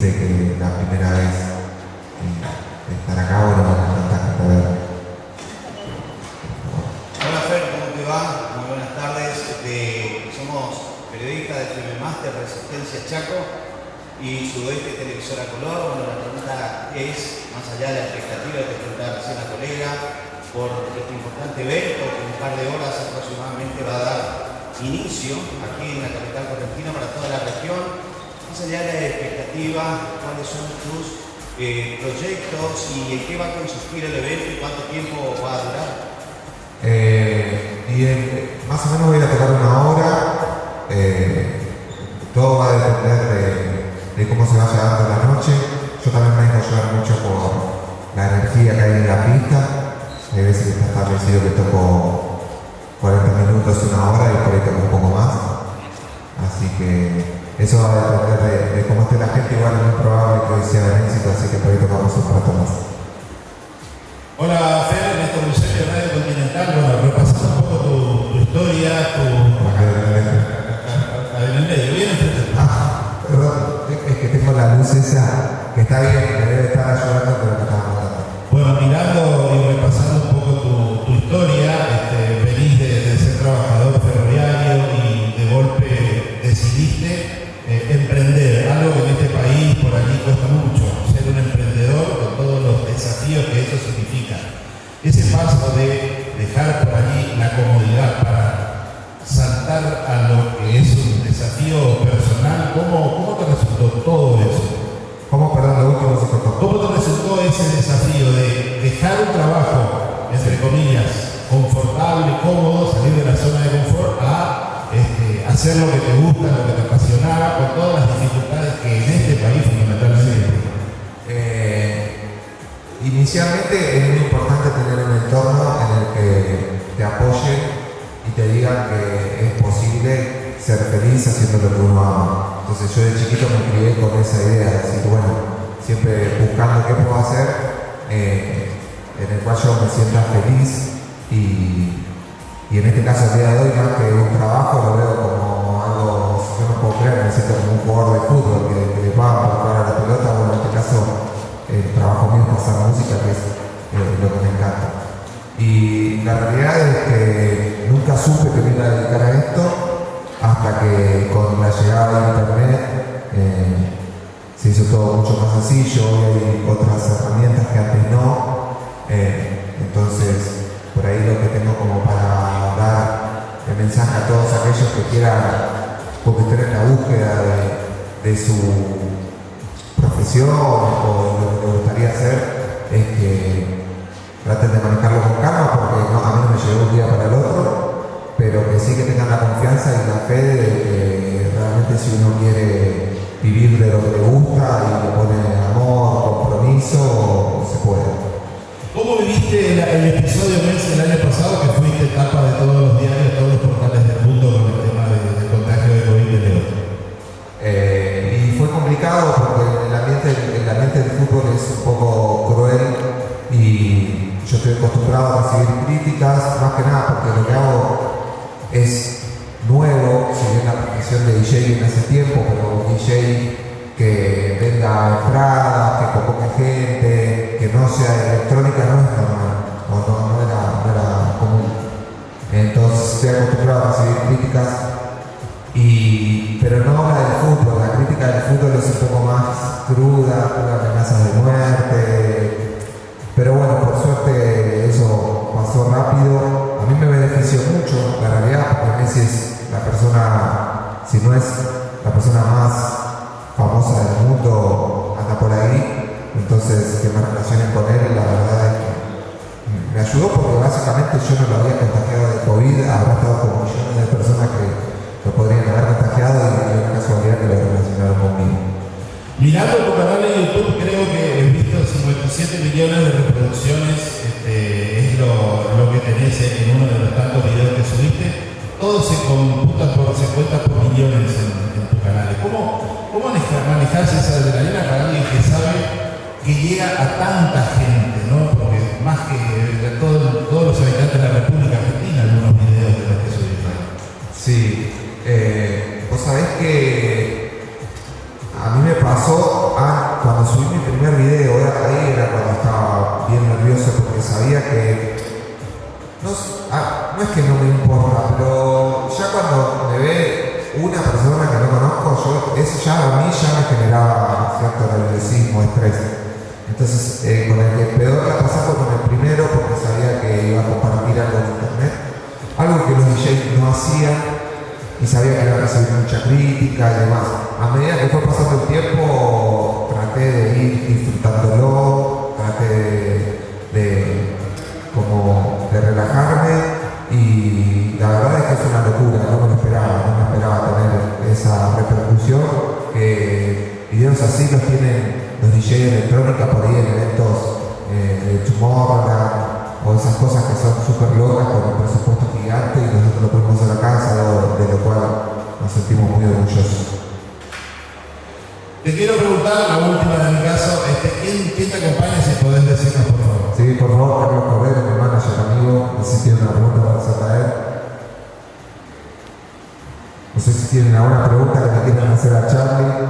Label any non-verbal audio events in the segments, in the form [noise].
de la primera vez eh, estar acá, bueno, me encanta ver. Hola Fer, ¿cómo te va? Muy buenas tardes. Este, somos periodistas de FM Master Resistencia Chaco y Sudoeste Televisora Color. Bueno, la pregunta es, más allá de la expectativa que preguntaba recién la colega, por este importante evento que en un par de horas aproximadamente va a dar inicio aquí en la capital correntina para toda la región más allá de la expectativa, cuáles son tus eh, proyectos y en qué va a consistir el evento y cuánto tiempo va a durar. Eh, y más o menos voy a tocar una hora. Eh, todo va a depender de, cómo se vaya dando la noche. Yo también me dejo llevar mucho por la energía que hay en la pista. Hay veces que está establecido que toco 40 minutos, una hora eso va a depender de, cómo esté la gente, igual es muy probable que hoy sea un éxito, así que por ahí tocamos un rato más. Hola, Fer, Néstor Lucero de Radio Continental. Bueno, repasando un poco tu, historia, tu... Adelante, bien Ah, perdón, es que tengo la luz esa que está bien, que debe estar ayudando, pero que está matando. Bueno, mirando y repasando la comodidad para saltar a lo que es un desafío personal, ¿cómo, cómo te resultó todo eso? ¿Cómo, perdón, lo último se ¿Cómo te resultó ese desafío de dejar un trabajo, entre comillas, confortable, cómodo, salir de la zona de confort a este, hacer lo que te gusta, lo que te apasionaba, con todas las dificultades que en este país fundamentalmente eh, inicialmente es muy importante tener un entorno en el que apoyen y te digan que es posible ser feliz haciendo lo que uno ama. Entonces yo de chiquito me crié con esa idea de decir, bueno, siempre buscando qué puedo hacer, eh, en el cual yo me sienta feliz y, y en este caso el día de hoy, más que un trabajo, lo veo como algo, yo no puedo creer, me siento como un jugador de fútbol que, le pagan para jugar a la pelota, bueno, en este caso el trabajo mío es pasar música, que es eh, lo que me encanta. Y la realidad llegada de internet eh, se hizo todo mucho más sencillo, hoy hay otras herramientas que antes no. Eh, entonces, por ahí lo que tengo como para el mensaje a todos aquellos que quieran, estén en la búsqueda de, su profesión o de lo que les gustaría hacer, es que traten de manejarlo con calma, porque no, a mí no me llegó un día para el otro, pero que sí que tengan la confianza y la fe de que realmente si uno quiere vivir de lo que le gusta y le pone amor, compromiso, se puede. ¿Cómo viviste el, episodio mes el año pasado que fuiste etapa de todos los diarios, todos los portales del mundo con el tema del contagio de COVID de León? Eh, y fue complicado porque el ambiente, el ambiente del fútbol es un poco cruel y yo estoy acostumbrado a recibir críticas, más que nada porque lo que hago es de DJ en ese tiempo, pero un DJ que venga entrada, que convoque gente, que no sea electrónica, no es normal, no, no, era, común. Entonces estoy acostumbrado a recibir críticas, y, pero no la es la persona más famosa del mundo anda por ahí, entonces que me relacionen con él, la verdad es que me ayudó porque básicamente yo no lo había contagiado de COVID, habrá estado con millones de personas que lo podrían haber contagiado y hay una casualidad que lo relacionaron conmigo. Mirando tu canal de YouTube, creo que esa adrenalina para alguien que sabe que llega a tanta gente, ¿no? Porque más que todo, todos los habitantes de la República Argentina, algunos videos de los que soy Sí, eh, vos sabés que a mí me pasó ah, cuando subí mi primer video, ahí era cuando estaba bien nervioso porque sabía que ah, no es que no me importa, pero ya cuando me ve una persona que yo, eso ya a mí ya me generaba cierto nerviosismo, estrés. Entonces, eh, con el que peor la fue con el primero porque sabía que iba a compartir algo en internet, algo que los DJs no hacían y sabía que iba a recibir mucha crítica y demás. A medida que fue pasando el tiempo, traté de ir disfrutándolo, traté de, como de relajarme y la verdad es que es una locura, no me lo esperaba, no me esperaba esa repercusión que videos así los tienen los DJs electrónica por ahí en eventos eh, de Tomorrowland o esas cosas que son súper locas con un presupuesto gigante y nosotros lo podemos hacer acá, es de lo cual nos sentimos muy orgullosos. Te quiero preguntar, la última de mi caso, este, ¿quién, ¿quién, te acompaña tienen alguna pregunta que le quieran hacer a Charlie.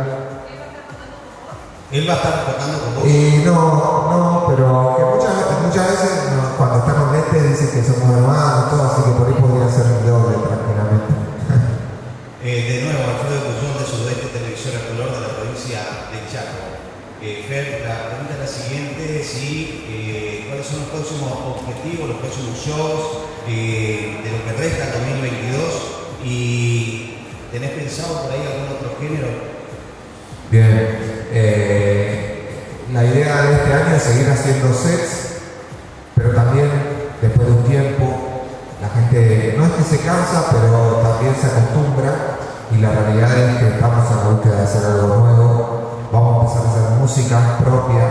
¿Él va a estar tocando con vos? Eh, no, no, pero muchas, muchas veces cuando está con lentes dicen que somos hermanos, todo, así que por ahí podría ser un doble tranquilamente. [laughs] Eh, de nuevo, Alfredo Cuyón de Sudeste Televisora Color de la provincia de Chaco. Eh, Fer, la pregunta es la siguiente, si, eh, ¿cuáles son los próximos objetivos, los próximos shows eh, de lo que resta 2021? Seguir haciendo sets, pero también después de un tiempo la gente no es que se cansa, pero también se acostumbra y la realidad es que estamos en la búsqueda de hacer algo nuevo. Vamos a empezar a hacer música propia,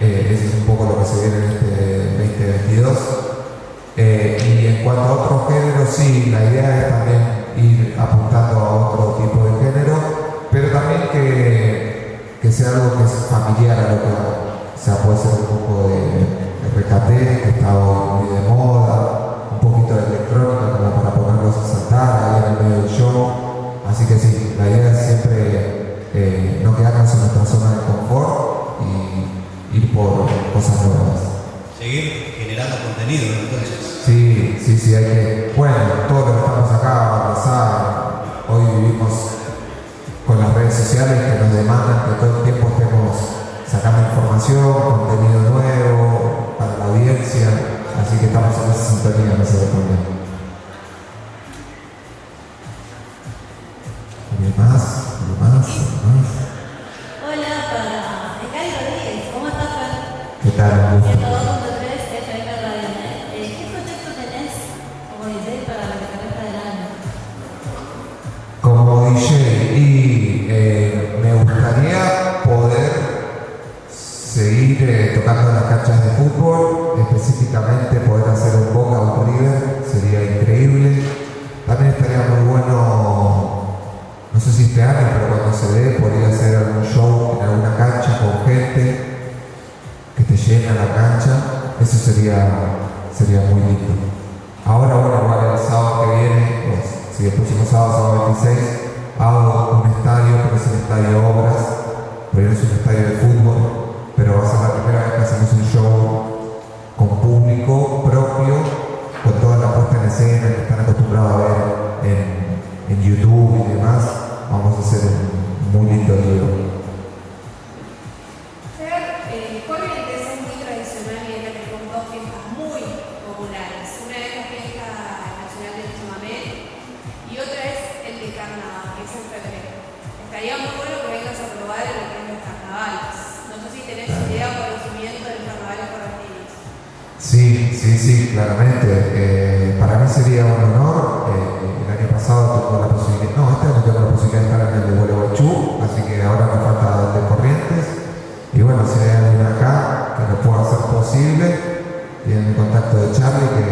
eh, ese es un poco lo que se viene en este 2022. Eh, y en cuanto a otros géneros, sí, la idea es también ir apuntando a otro tipo de género, pero también que, que sea algo que es familiar a lo que hago. O sea, puede ser un poco de, de recate, que hoy muy de moda, un poquito de electrónica como para ponerlos a saltar ahí en el medio del show. Así que sí, la idea es siempre eh, no quedarnos en nuestra zona de confort y ir por cosas nuevas. Seguir generando contenido, entonces. Sí, sí, sí, hay que. Bueno, todos los que estamos acá, lo saben. Hoy vivimos con las redes sociales que nos demandan que todo el tiempo estemos sacando información, contenido nuevo para la audiencia. Así que estamos en esa sintonía, no se en las canchas de fútbol, específicamente poder hacer un Boca o un River, sería increíble. También estaría muy bueno, no sé si este año, pero cuando se dé, podría hacer algún show en alguna cancha con gente que te llena la cancha, eso sería, sería muy lindo. Ahora, bueno, igual el sábado que viene, pues, si el próximo sábado, sábado 26, hago un estadio, pero es el estadio Obras, pero es un estadio de fútbol, pero va a ser la primera un show con público propio, con toda la puesta en escena que están acostumbrados a ver en, en YouTube y demás. Vamos a hacer un muy lindo libro. Claramente. Eh, para mí sería un honor. Eh, el año pasado tuve la posibilidad, no, este año tengo la posibilidad de estar en el de Gualeguaychú, así que ahora me falta el de Corrientes. Y bueno, si hay alguien acá que lo pueda hacer posible, tienen el contacto de Charlie, que